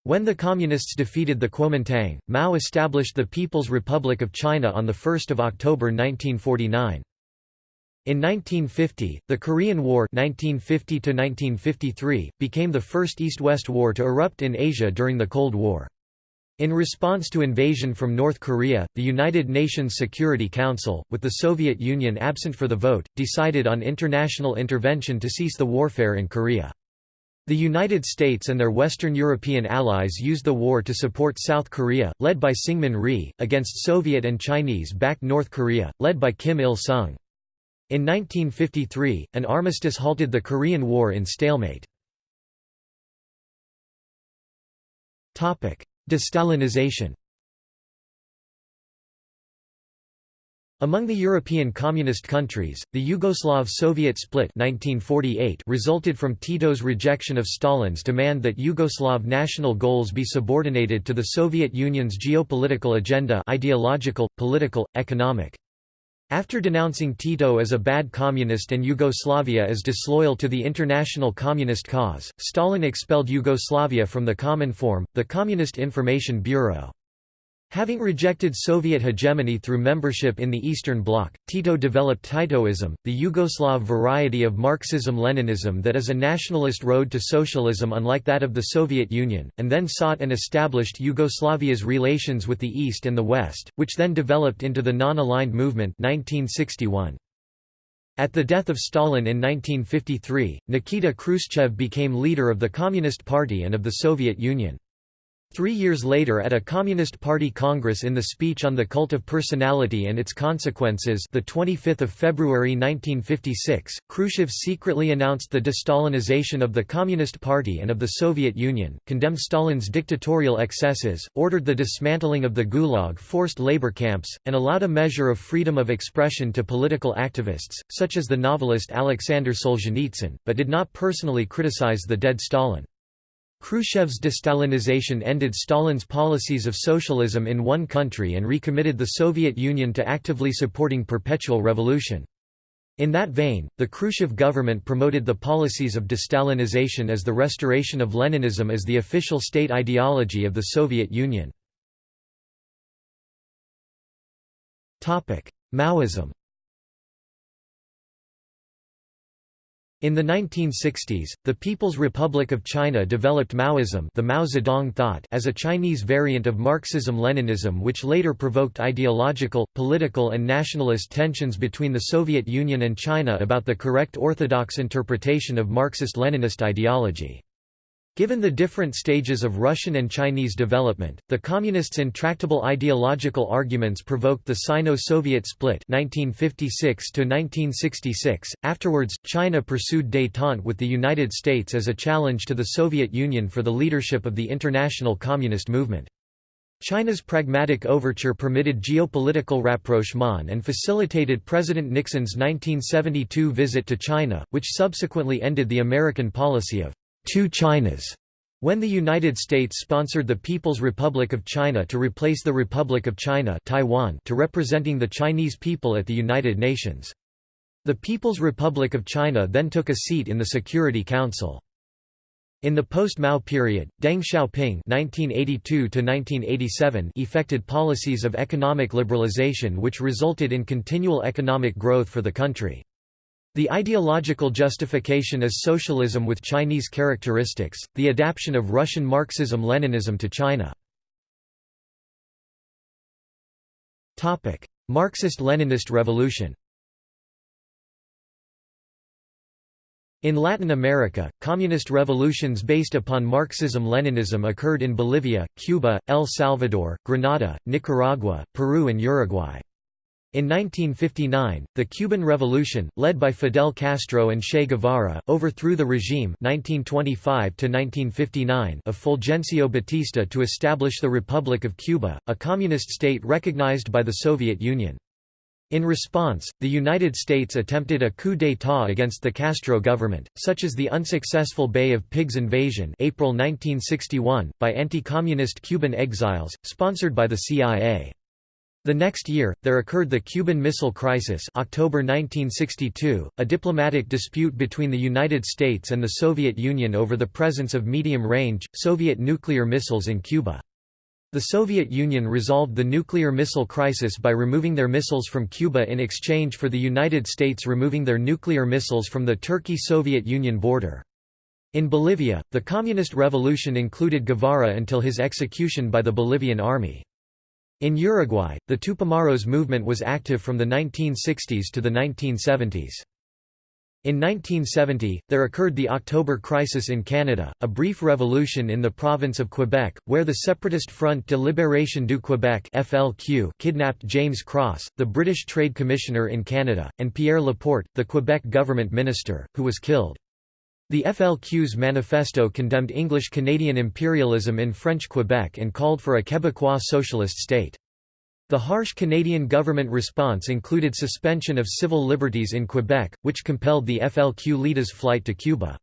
S1: When the Communists defeated the Kuomintang, Mao established the People's Republic of China on 1 October 1949. In 1950, the Korean War 1950 became the first East-West war to erupt in Asia during the Cold War. In response to invasion from North Korea, the United Nations Security Council, with the Soviet Union absent for the vote, decided on international intervention to cease the warfare in Korea. The United States and their Western European allies used the war to support South Korea, led by Syngman Rhee, against Soviet and Chinese-backed North Korea, led by Kim Il-sung. In 1953, an armistice halted the Korean War in stalemate. Destalinization Among the European communist countries, the Yugoslav-Soviet split 1948 resulted from Tito's rejection of Stalin's demand that Yugoslav national goals be subordinated to the Soviet Union's geopolitical agenda ideological, political, economic. After denouncing Tito as a bad communist and Yugoslavia as disloyal to the international communist cause, Stalin expelled Yugoslavia from the Common Cominform, the Communist Information Bureau. Having rejected Soviet hegemony through membership in the Eastern Bloc, Tito developed Titoism, the Yugoslav variety of Marxism-Leninism that is a nationalist road to socialism unlike that of the Soviet Union, and then sought and established Yugoslavia's relations with the East and the West, which then developed into the Non-Aligned Movement 1961. At the death of Stalin in 1953, Nikita Khrushchev became leader of the Communist Party and of the Soviet Union. Three years later at a Communist Party Congress in the speech on the cult of personality and its consequences the 25th of February 1956, Khrushchev secretly announced the de-Stalinization of the Communist Party and of the Soviet Union, condemned Stalin's dictatorial excesses, ordered the dismantling of the Gulag forced labor camps, and allowed a measure of freedom of expression to political activists, such as the novelist Alexander Solzhenitsyn, but did not personally criticize the dead Stalin. Khrushchev's de-Stalinization ended Stalin's policies of socialism in one country and recommitted the Soviet Union to actively supporting perpetual revolution. In that vein, the Khrushchev government promoted the policies of de-Stalinization as the restoration of Leninism as the official state ideology of the Soviet Union. Maoism In the 1960s, the People's Republic of China developed Maoism the Mao Zedong thought as a Chinese variant of Marxism-Leninism which later provoked ideological, political and nationalist tensions between the Soviet Union and China about the correct orthodox interpretation of Marxist-Leninist ideology. Given the different stages of Russian and Chinese development, the Communists' intractable ideological arguments provoked the Sino-Soviet split 1956 .Afterwards, China pursued détente with the United States as a challenge to the Soviet Union for the leadership of the international communist movement. China's pragmatic overture permitted geopolitical rapprochement and facilitated President Nixon's 1972 visit to China, which subsequently ended the American policy of two Chinas when the United States sponsored the People's Republic of China to replace the Republic of China Taiwan to representing the Chinese people at the United Nations. The People's Republic of China then took a seat in the Security Council. In the post-Mao period, Deng Xiaoping (1982–1987) effected policies of economic liberalization which resulted in continual economic growth for the country. The ideological justification is socialism with Chinese characteristics, the adaptation of Russian Marxism-Leninism to China. Marxist-Leninist revolution In Latin America, communist revolutions based upon Marxism-Leninism occurred in Bolivia, Cuba, El Salvador, Grenada, Nicaragua, Peru and Uruguay. In 1959, the Cuban Revolution, led by Fidel Castro and Che Guevara, overthrew the regime 1925 of Fulgencio Batista to establish the Republic of Cuba, a communist state recognized by the Soviet Union. In response, the United States attempted a coup d'état against the Castro government, such as the unsuccessful Bay of Pigs invasion April 1961, by anti-communist Cuban exiles, sponsored by the CIA. The next year, there occurred the Cuban Missile Crisis October 1962, a diplomatic dispute between the United States and the Soviet Union over the presence of medium-range, Soviet nuclear missiles in Cuba. The Soviet Union resolved the nuclear missile crisis by removing their missiles from Cuba in exchange for the United States removing their nuclear missiles from the Turkey-Soviet Union border. In Bolivia, the Communist Revolution included Guevara until his execution by the Bolivian army. In Uruguay, the Tupamaros movement was active from the 1960s to the 1970s. In 1970, there occurred the October Crisis in Canada, a brief revolution in the province of Quebec, where the Separatist Front de Libération du Québec (FLQ) kidnapped James Cross, the British Trade Commissioner in Canada, and Pierre Laporte, the Quebec government minister, who was killed. The FLQ's manifesto condemned English-Canadian imperialism in French Quebec and called for a Quebecois socialist state. The harsh Canadian government response included suspension of civil liberties in Quebec, which compelled the FLQ leader's flight to Cuba.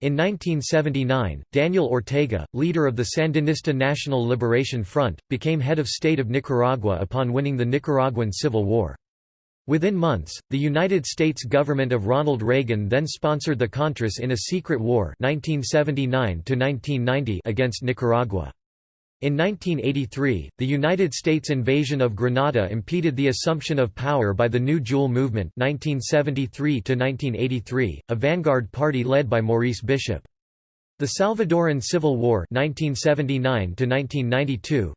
S1: In 1979, Daniel Ortega, leader of the Sandinista National Liberation Front, became head of state of Nicaragua upon winning the Nicaraguan Civil War. Within months, the United States government of Ronald Reagan then sponsored the Contras in a secret war 1979 against Nicaragua. In 1983, the United States invasion of Grenada impeded the assumption of power by the New Jewel Movement 1973 a vanguard party led by Maurice Bishop. The Salvadoran Civil War 1979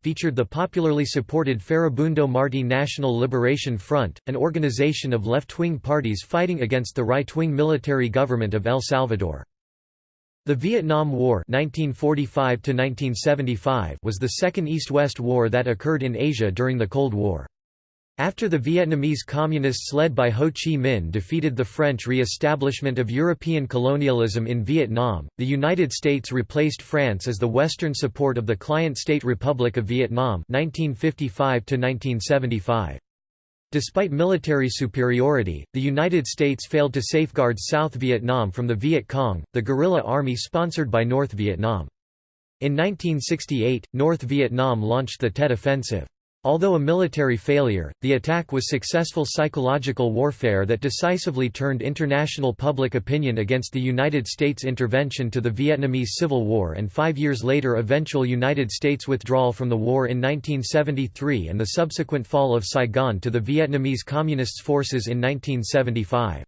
S1: featured the popularly supported Farabundo Martí National Liberation Front, an organization of left-wing parties fighting against the right-wing military government of El Salvador. The Vietnam War 1945 was the second East-West war that occurred in Asia during the Cold War. After the Vietnamese Communists led by Ho Chi Minh defeated the French re-establishment of European colonialism in Vietnam, the United States replaced France as the Western support of the Client State Republic of Vietnam 1955 -1975. Despite military superiority, the United States failed to safeguard South Vietnam from the Viet Cong, the guerrilla army sponsored by North Vietnam. In 1968, North Vietnam launched the Tet Offensive. Although a military failure, the attack was successful psychological warfare that decisively turned international public opinion against the United States intervention to the Vietnamese Civil War and five years later eventual United States withdrawal from the war in 1973 and the subsequent fall of Saigon to the Vietnamese Communist forces in 1975.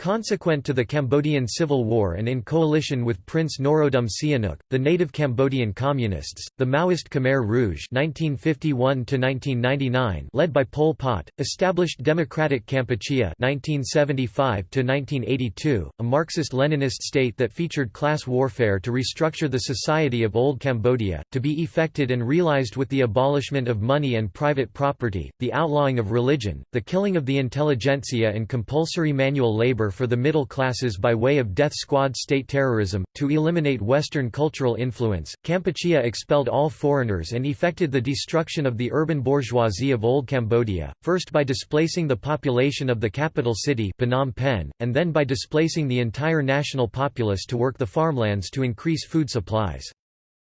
S1: Consequent to the Cambodian Civil War and in coalition with Prince Norodom Sihanouk, the native Cambodian Communists, the Maoist Khmer Rouge (1951–1999), led by Pol Pot, established Democratic Kampuchea (1975–1982), a Marxist-Leninist state that featured class warfare to restructure the society of Old Cambodia, to be effected and realized with the abolishment of money and private property, the outlawing of religion, the killing of the intelligentsia and compulsory manual labor for the middle classes by way of death squad state terrorism. To eliminate Western cultural influence, Kampuchea expelled all foreigners and effected the destruction of the urban bourgeoisie of Old Cambodia, first by displacing the population of the capital city Phnom Penh, and then by displacing the entire national populace to work the farmlands to increase food supplies.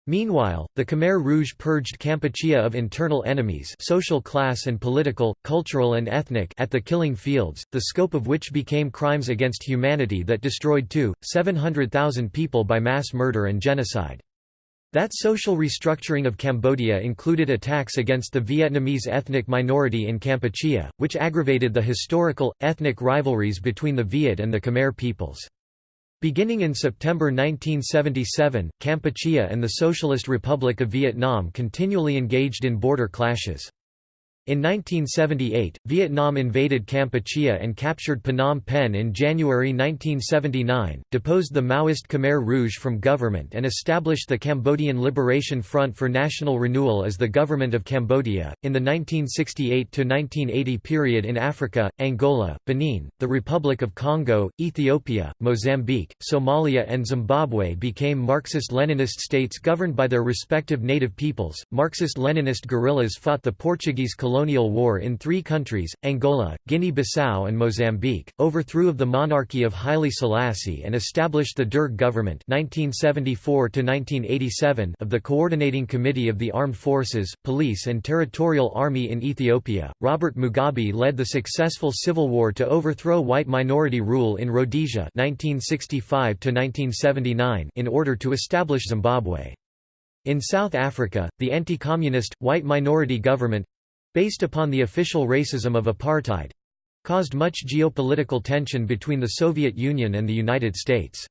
S1: Meanwhile, the Khmer Rouge purged Kampuchea of internal enemies social class and political, cultural and ethnic at the killing fields, the scope of which became crimes against humanity that destroyed two, 700,000 people by mass murder and genocide. That social restructuring of Cambodia included attacks against the Vietnamese ethnic minority in Kampuchea, which aggravated the historical, ethnic rivalries between the Viet and the Khmer peoples. Beginning in September 1977, Kampuchea and the Socialist Republic of Vietnam continually engaged in border clashes. In 1978, Vietnam invaded Kampuchea and captured Phnom Penh in January 1979, deposed the Maoist Khmer Rouge from government and established the Cambodian Liberation Front for National Renewal as the Government of Cambodia. In the 1968 to 1980 period in Africa, Angola, Benin, the Republic of Congo, Ethiopia, Mozambique, Somalia, and Zimbabwe became Marxist Leninist states governed by their respective native peoples. Marxist Leninist guerrillas fought the Portuguese war in three countries, Angola, Guinea-Bissau and Mozambique, overthrew of the monarchy of Haile Selassie and established the Derg government 1974 of the Coordinating Committee of the Armed Forces, Police and Territorial Army in Ethiopia. Robert Mugabe led the successful civil war to overthrow white minority rule in Rhodesia 1965 in order to establish Zimbabwe. In South Africa, the anti-communist, white minority government, based upon the official racism of apartheid caused much geopolitical tension between the Soviet Union and the United States.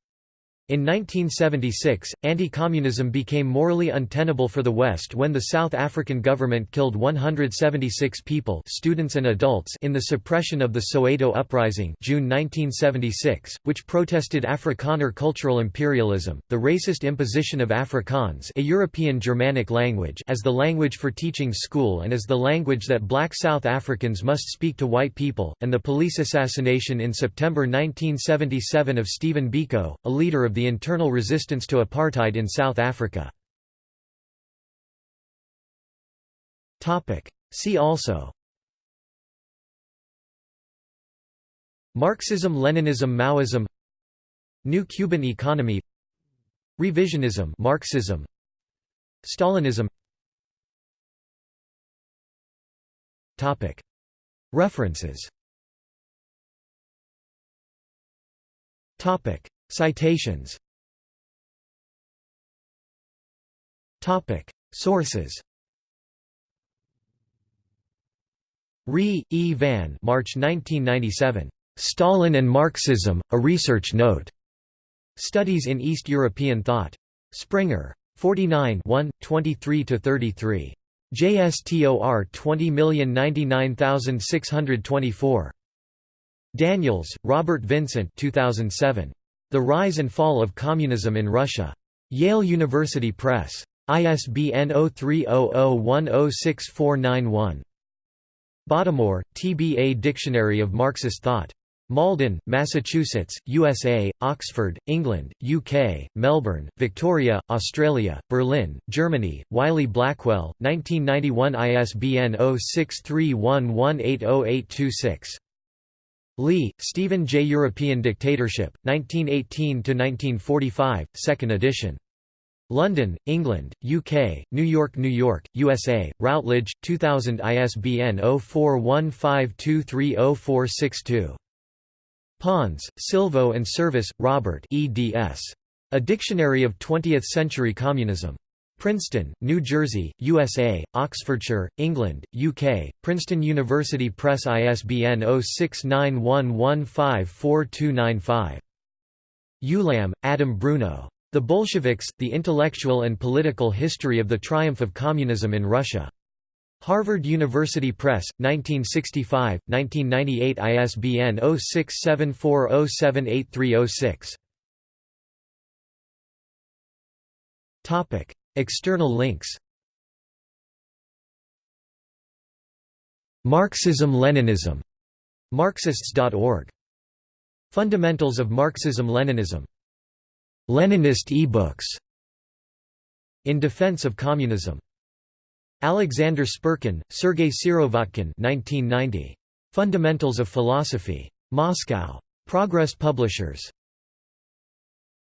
S1: In 1976, anti-communism became morally untenable for the West when the South African government killed 176 people students and adults in the suppression of the Soweto Uprising June 1976, which protested Afrikaner cultural imperialism, the racist imposition of Afrikaans a European Germanic language as the language for teaching school and as the language that black South Africans must speak to white people, and the police assassination in September 1977 of Stephen Biko, a leader of the the internal resistance to apartheid in South Africa. See also Marxism-Leninism Maoism New Cuban economy Revisionism Marxism Stalinism Topic. References Citations Sources Ree, E. Van March 1997. Stalin and Marxism, A Research Note. Studies in East European Thought. Springer. 49 23–33. JSTOR 20099624. Daniels, Robert Vincent 2007. The Rise and Fall of Communism in Russia. Yale University Press. ISBN 0300106491. Bottomore, T.B. A Dictionary of Marxist Thought. Malden, Massachusetts, USA, Oxford, England, UK, Melbourne, Victoria, Australia, Berlin, Germany, Wiley-Blackwell, 1991 ISBN 0631180826. Lee, Stephen J. European Dictatorship, 1918–1945, 2nd edition. London, England, UK, New York New York, USA, Routledge, 2000 ISBN 0415230462. Pons, Silvio and Service, Robert eds. A Dictionary of Twentieth-Century Communism. Princeton, New Jersey, USA, Oxfordshire, England, UK, Princeton University Press ISBN 0691154295. Ulam, Adam Bruno. The Bolsheviks, The Intellectual and Political History of the Triumph of Communism in Russia. Harvard University Press, 1965, 1998 ISBN 0674078306. External links Marxism-Leninism. Marxists.org. Fundamentals of Marxism-Leninism. Leninist e-books. In Defense of Communism. Alexander Spirkin, Sergei Sirovotkin 1990. Fundamentals of Philosophy. Moscow. Progress Publishers.